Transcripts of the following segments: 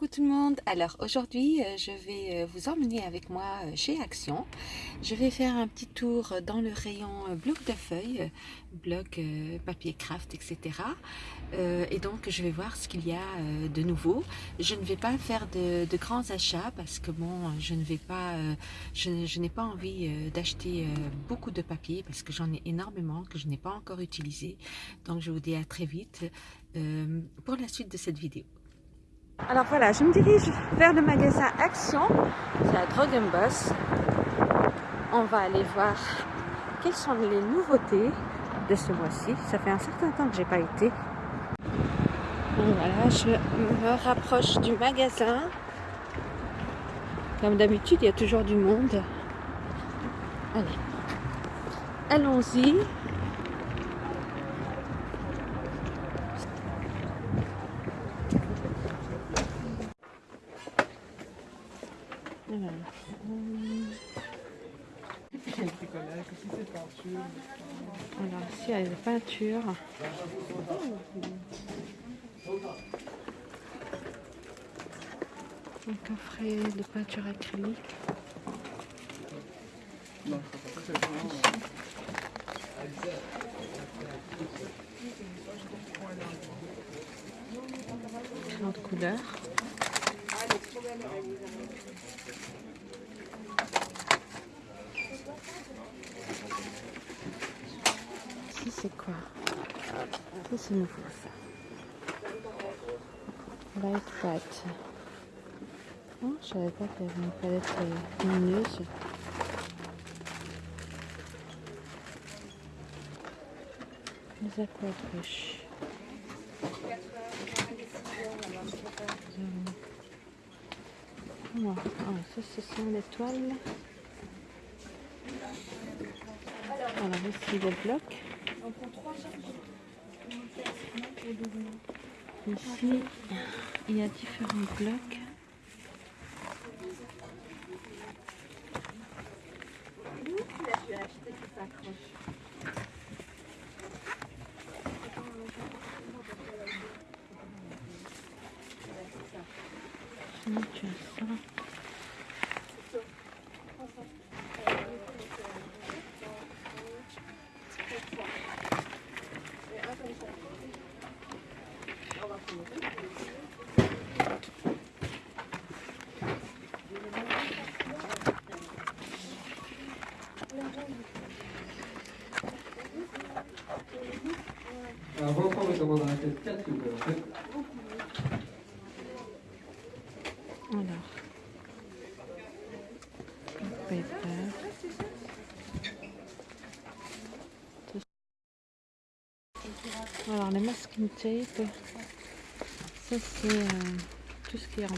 Coucou tout le monde, alors aujourd'hui euh, je vais euh, vous emmener avec moi euh, chez Action. Je vais faire un petit tour dans le rayon bloc de feuilles, bloc papier craft etc. Et donc je vais voir ce qu'il y a de nouveau. Je ne vais pas faire de, grands achats parce que bon je je n'ai pas envie d'acheter beaucoup de papier parce que j'en ai énormément que je n'ai pas encore utilisé. Donc je vous dis à très vite pour la suite de cette vidéo. Alors voilà, je me dirige vers le magasin Action, c'est à Drogenbos. On va aller voir quelles sont les nouveautés de ce mois-ci. Ça fait un certain temps que j'ai pas été. voilà, je me rapproche du magasin. Comme d'habitude, il y a toujours du monde. Allez, allons-y. Alors ici Un coffret de peinture acrylique. Différentes couleurs. C'est quoi Ça c'est nouveau ça. Light White. Oh, je savais pas qu'il y avait une palette euh, lumineuse. Les aquabrush. Oh, ça ce sont les toiles. Voilà, ici le bloc. Ici, il y a différents blocs. tu as ça. Alors les masking tape, ça c'est euh, tout ce qui est noms.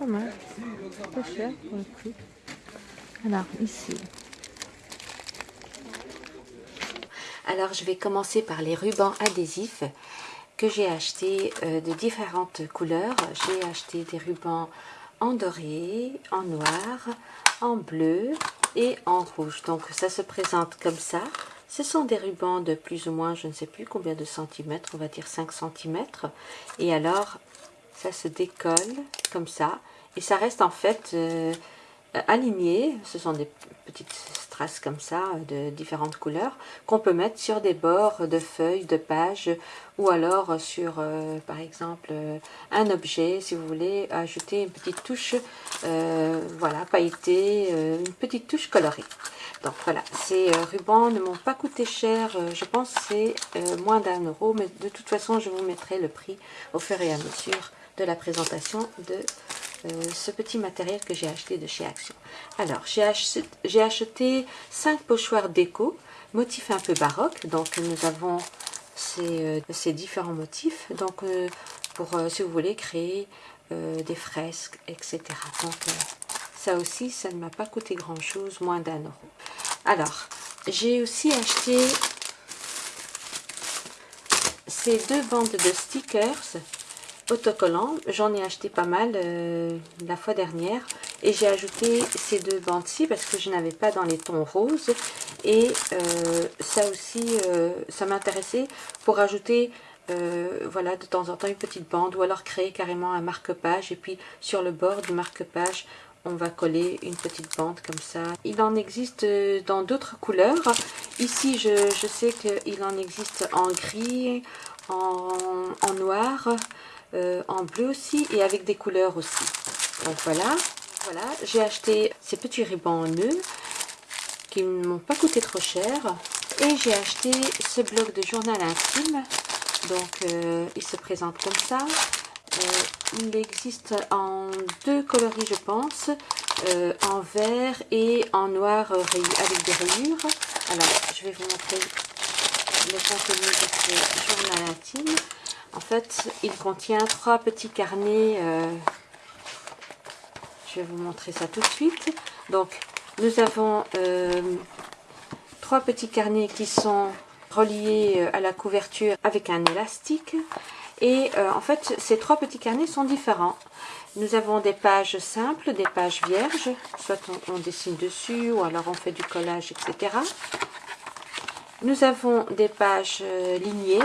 Pas mal, pas cher pour le prix. Alors ici. Alors je vais commencer par les rubans adhésifs que j'ai acheté euh, de différentes couleurs. J'ai acheté des rubans en doré, en noir, en bleu et en rouge. Donc ça se présente comme ça. Ce sont des rubans de plus ou moins, je ne sais plus combien de centimètres, on va dire 5 centimètres. Et alors, ça se décolle comme ça. Et ça reste en fait euh, aligné. Ce sont des petites comme ça, de différentes couleurs, qu'on peut mettre sur des bords de feuilles, de pages, ou alors sur, euh, par exemple, euh, un objet, si vous voulez ajouter une petite touche, euh, voilà, pailletée, une petite touche colorée. Donc voilà, ces rubans ne m'ont pas coûté cher, je pense c'est moins d'un euro, mais de toute façon je vous mettrai le prix au fur et à mesure de la présentation de euh, ce petit matériel que j'ai acheté de chez Action. Alors, j'ai acheté, acheté 5 pochoirs déco, motifs un peu baroque. Donc, nous avons ces, euh, différents motifs. Donc, euh, pour, si vous voulez, créer des fresques, etc. Donc, ça aussi, ça ne m'a pas coûté grand-chose, moins d'un euro. Alors, j'ai aussi acheté ces deux bandes de stickers autocollant. J'en ai acheté pas mal euh, la fois dernière et j'ai ajouté ces deux bandes-ci parce que je n'avais pas dans les tons roses et euh, ça aussi euh, ça m'intéressait pour ajouter voilà de temps en temps une petite bande ou alors créer carrément un marque-page et puis sur le bord du marque-page on va coller une petite bande comme ça. Il en existe dans d'autres couleurs. Ici, je, sais qu'il en existe en gris, en noir, euh, en bleu aussi et avec des couleurs aussi. Donc voilà, voilà j'ai acheté ces petits rubans en nœud qui ne m'ont pas coûté trop cher. Et j'ai acheté ce bloc de journal intime. Donc euh, il se présente comme ça. Euh, il existe en deux coloris je pense, en vert et en noir avec des rayures. Alors je vais vous montrer le contenu de ce. En fait, il contient trois petits carnets. Euh, je vais vous montrer ça tout de suite. Donc, nous avons euh, trois petits carnets qui sont reliés euh, à la couverture avec un élastique. Et en fait, ces trois petits carnets sont différents. Nous avons des pages simples, des pages vierges, soit on, on, dessine dessus ou alors on fait du collage, etc. Nous avons des pages lignées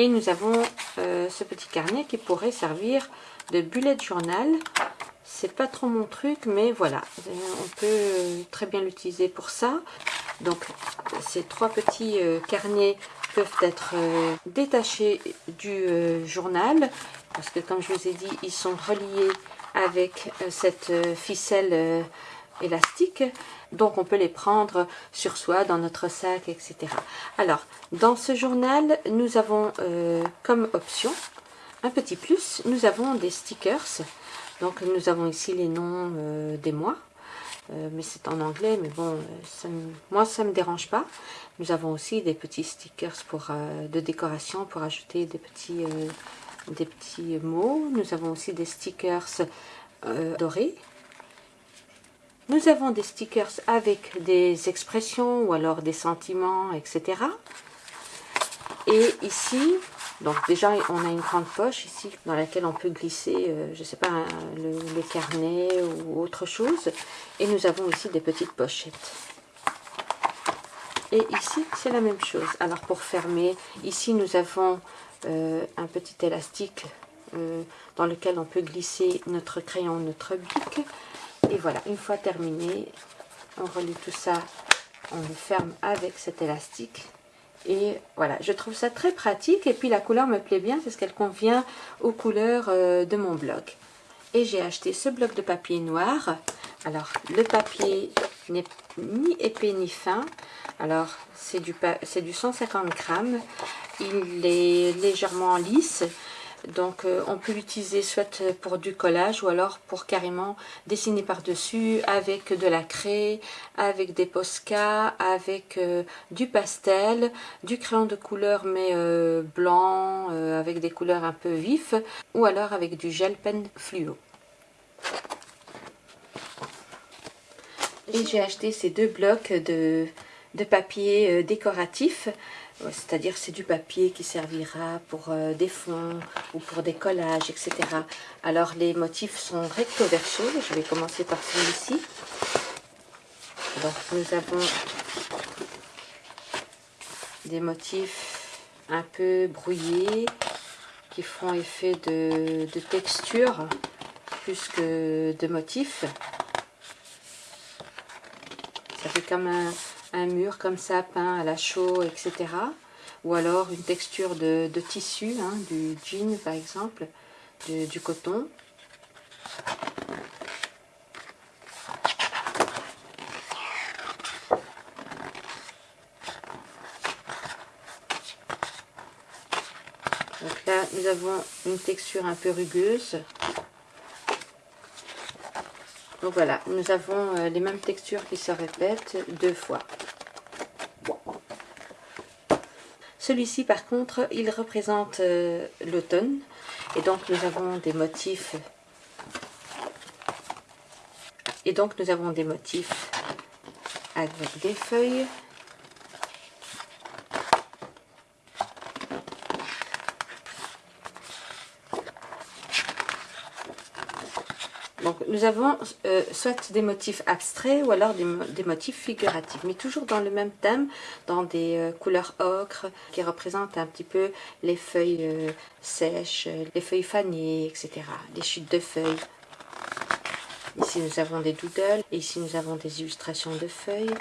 Et nous avons euh, ce petit carnet qui pourrait servir de bullet journal. C'est pas trop mon truc, mais voilà, on peut très bien l'utiliser pour ça. Donc ces trois petits euh, carnets peuvent être euh, détachés du journal parce que comme je vous ai dit, ils sont reliés avec cette ficelle élastique donc on peut les prendre sur soi dans notre sac etc alors dans ce journal nous avons euh, comme option un petit plus nous avons des stickers. Donc nous avons ici les noms euh, des mois. Euh, mais c'est en anglais mais bon moi ça me dérange pas. Nous avons aussi des petits stickers pour de décoration pour ajouter des petits des petits mots. Nous avons aussi des stickers dorés nous avons des stickers avec des expressions ou alors des sentiments, etc. Et ici, donc déjà on a une grande poche ici dans laquelle on peut glisser, euh, je sais pas, le, les carnets ou autre chose. Et nous avons ici des petites pochettes. Et ici c'est la même chose. Alors pour fermer, ici nous avons euh, un petit élastique euh, dans lequel on peut glisser notre crayon, notre bic. Et voilà, une fois terminé, on relie tout ça, on le ferme avec cet élastique. Et voilà, je trouve ça très pratique. Et puis la couleur me plaît bien parce qu'elle convient aux couleurs euh, de mon bloc. Et j'ai acheté ce bloc de papier noir. Alors, le papier n'est ni épais ni fin. Alors, c'est du, du 150 grammes. Il est légèrement lisse. Donc euh, on peut l'utiliser soit pour du collage ou alors pour carrément dessiner par-dessus avec de la craie, avec des posca, avec euh, du pastel, du crayon de couleur mais euh, blanc avec des couleurs un peu vifs ou alors avec du gel pen fluo. Et j'ai acheté ces deux blocs de, de papier décoratif c'est-à-dire c'est du papier qui servira pour euh, des fonds ou pour des collages, etc. Alors les motifs sont recto verso. Je vais commencer par celui-ci. Donc nous avons des motifs un peu brouillés qui font effet de, texture plus que de motifs. Ça fait comme un, un mur comme ça peint à la chaux, etc. Ou alors une texture de, tissu, hein, du jean par exemple, du coton. Donc là, nous avons une texture un peu rugueuse. Donc voilà, nous avons euh, les mêmes textures qui se répètent deux fois. Celui-ci, par contre, il représente euh, l'automne. Et donc, nous avons des motifs. Et donc, nous avons des motifs avec des feuilles. Donc nous avons euh, soit des motifs abstraits ou alors des, motifs figuratifs, mais toujours dans le même thème, dans des euh, couleurs ocre qui représentent un petit peu les feuilles euh, sèches, les feuilles fanées, etc. Les chutes de feuilles. Ici nous avons des doodles, et ici nous avons des illustrations de feuilles,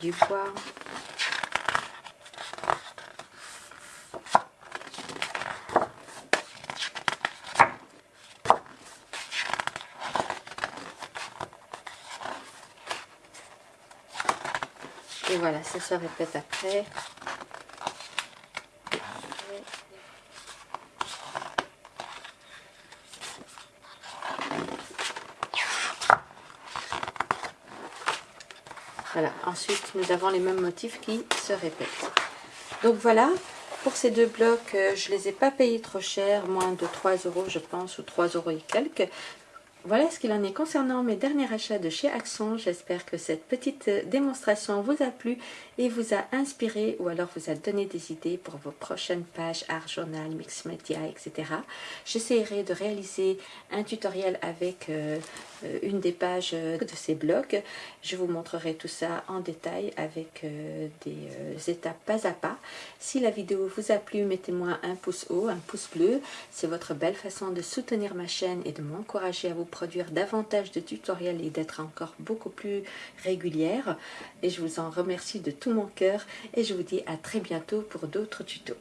du bois. Et voilà, ça se répète après. Voilà, ensuite nous avons les mêmes motifs qui se répètent. Donc voilà, pour ces deux blocs, euh, je ne les ai pas payés trop cher, moins de 3 euros je pense, ou 3 euros et quelques. Voilà ce qu'il en est concernant mes derniers achats de chez Axon. J'espère que cette petite démonstration vous a plu et vous a inspiré ou alors vous a donné des idées pour vos prochaines pages art journal, mix media, etc. J'essaierai de réaliser un tutoriel avec euh, une des pages de ces blogs. Je vous montrerai tout ça en détail avec euh, des euh, étapes pas à pas. Si la vidéo vous a plu, mettez-moi un pouce haut, un pouce bleu. C'est votre belle façon de soutenir ma chaîne et de m'encourager à vous produire davantage de tutoriels et d'être encore beaucoup plus régulière. Et je vous en remercie de mon cœur et je vous dis à très bientôt pour d'autres tutos.